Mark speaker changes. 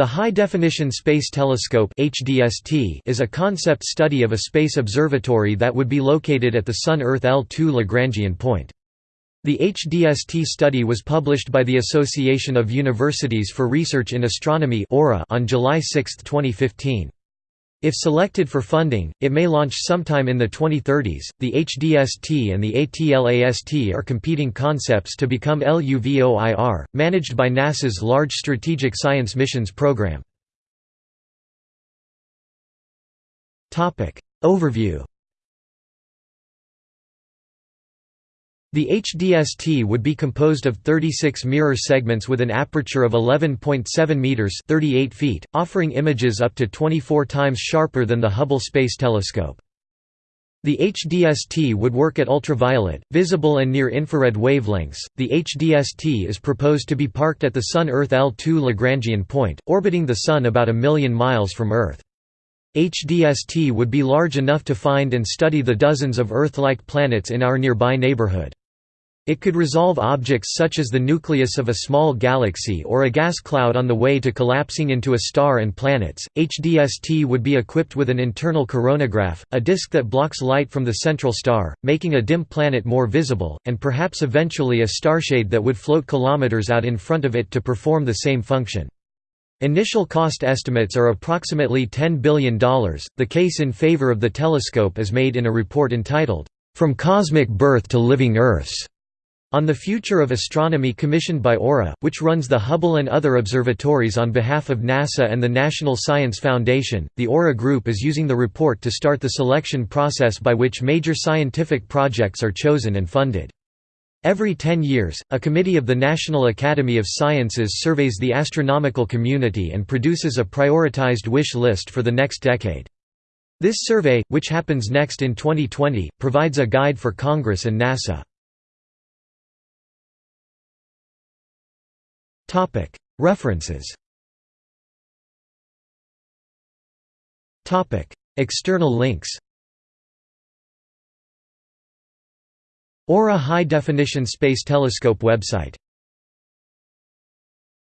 Speaker 1: The High Definition Space Telescope is a concept study of a space observatory that would be located at the Sun-Earth L2 Lagrangian point. The HDST study was published by the Association of Universities for Research in Astronomy on July 6, 2015. If selected for funding, it may launch sometime in the 2030s. The HDST and the ATLAST are competing concepts to become LUVOIR, managed by NASA's Large Strategic Science Missions program. Topic Overview The HDST would be composed of 36 mirror segments with an aperture of 11.7 meters (38 feet), offering images up to 24 times sharper than the Hubble Space Telescope. The HDST would work at ultraviolet, visible and near-infrared wavelengths. The HDST is proposed to be parked at the Sun-Earth L2 Lagrangian point, orbiting the Sun about a million miles from Earth. HDST would be large enough to find and study the dozens of Earth-like planets in our nearby neighborhood. It could resolve objects such as the nucleus of a small galaxy or a gas cloud on the way to collapsing into a star and planets. HDST would be equipped with an internal coronagraph, a disk that blocks light from the central star, making a dim planet more visible, and perhaps eventually a starshade that would float kilometers out in front of it to perform the same function. Initial cost estimates are approximately $10 billion. The case in favor of the telescope is made in a report entitled, From Cosmic Birth to Living Earths on the Future of Astronomy commissioned by AURA, which runs the Hubble and other observatories on behalf of NASA and the National Science Foundation, the AURA Group is using the report to start the selection process by which major scientific projects are chosen and funded. Every 10 years, a committee of the National Academy of Sciences surveys the astronomical community and produces a prioritized wish list for the next decade. This survey, which happens next in 2020, provides a guide for Congress and NASA. References. External links. AURA High Definition Space Telescope website